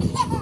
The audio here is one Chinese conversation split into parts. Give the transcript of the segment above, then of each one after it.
Ha ha!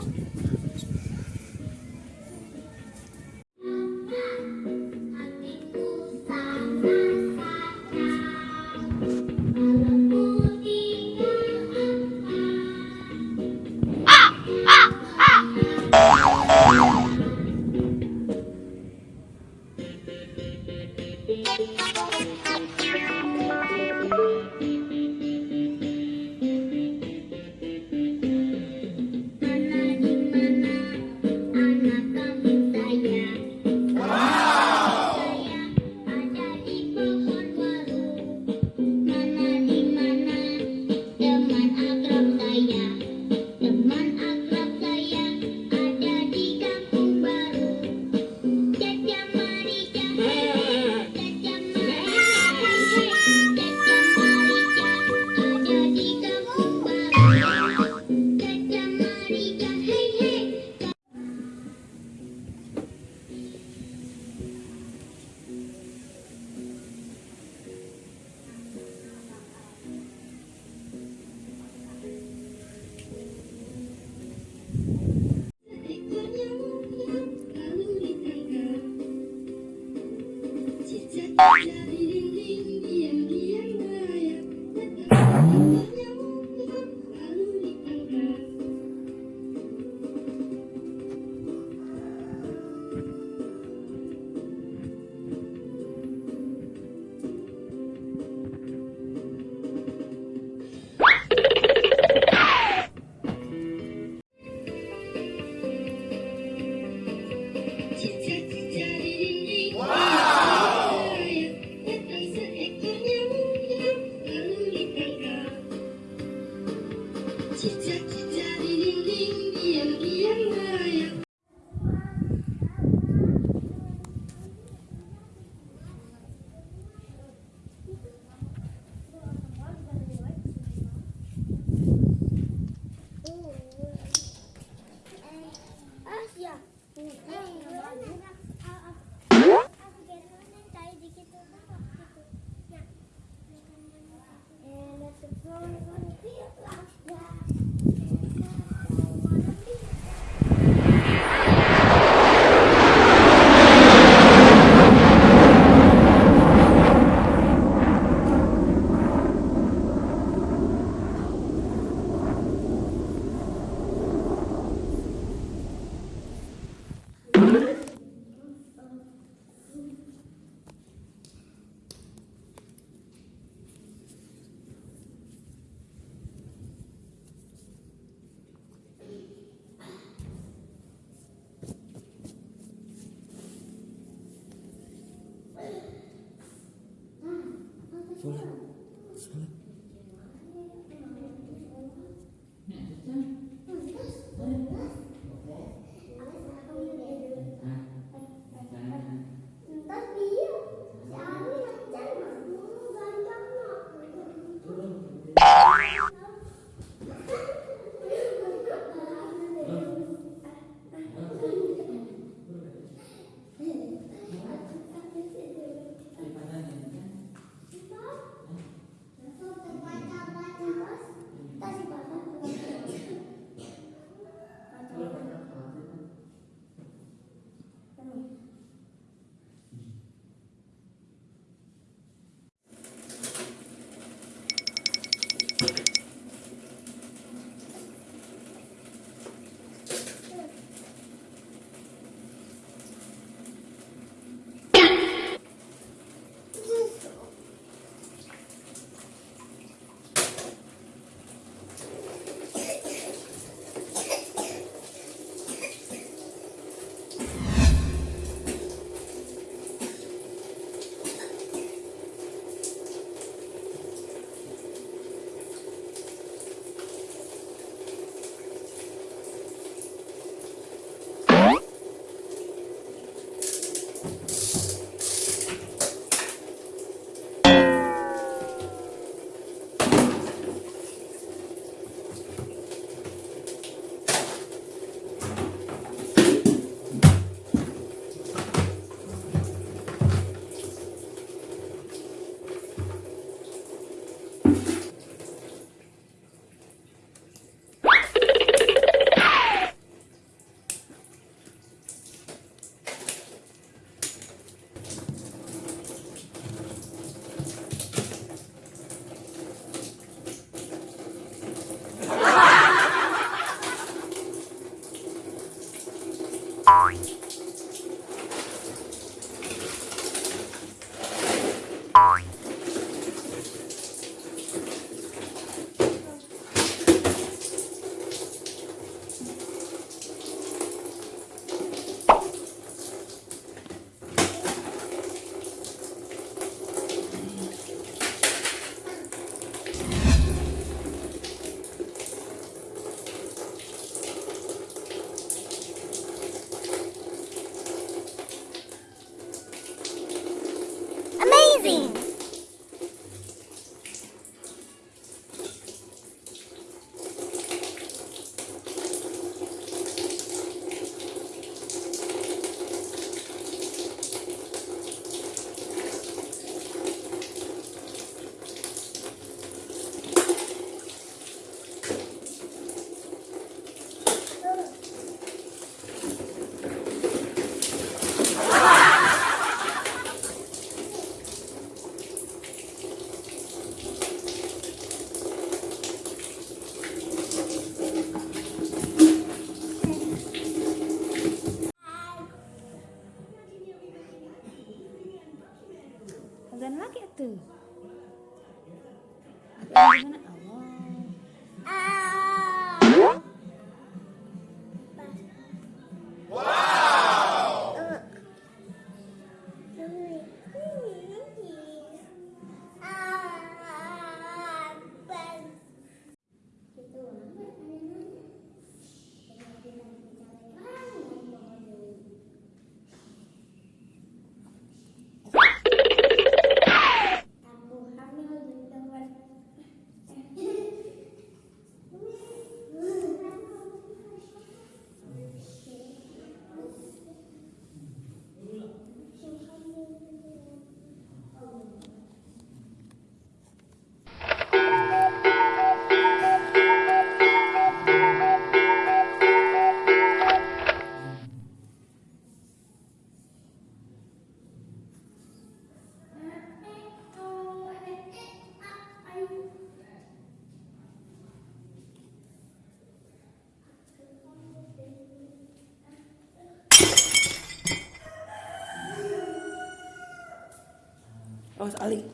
阿里